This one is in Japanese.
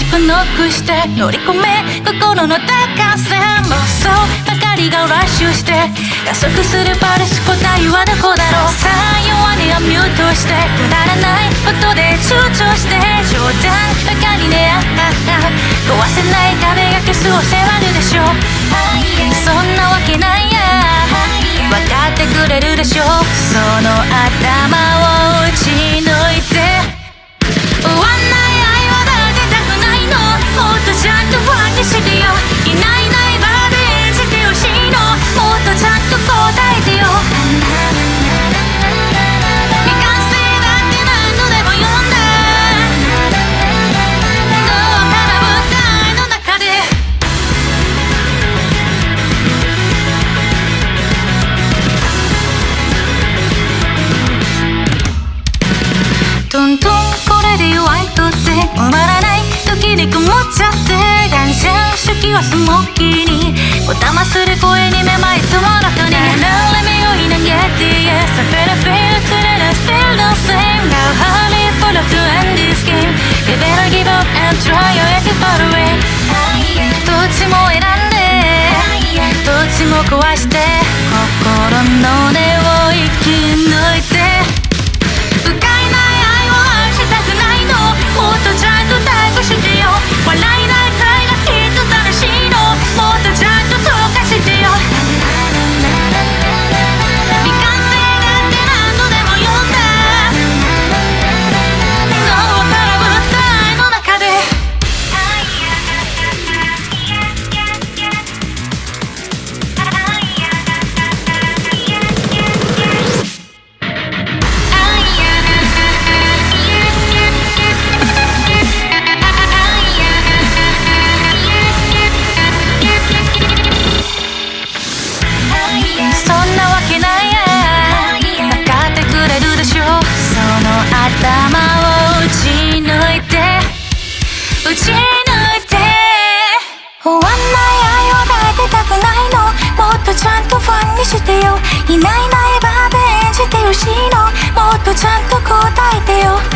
しくノックして乗り込め心の高さ妄想ばかりがラッシュして加速するパルス答えはどこだろうさあ弱音はミュートしてくだらないことで躊躇して冗談ばかりねあった壊せない壁が消す。を迫るでしょうのスモッキーにおたまする声にめまいつもなくに流れ目をい投げて Yes I feel I feel today I feel the same Now hurry full of to end this game You better give up and try your 頭を打ち抜いて打ち抜いて。終わんない愛を抱いてたくないの。もっとちゃんとファンにしてよ。いないないバーで演じてほしいのもっとちゃんと答えてよ。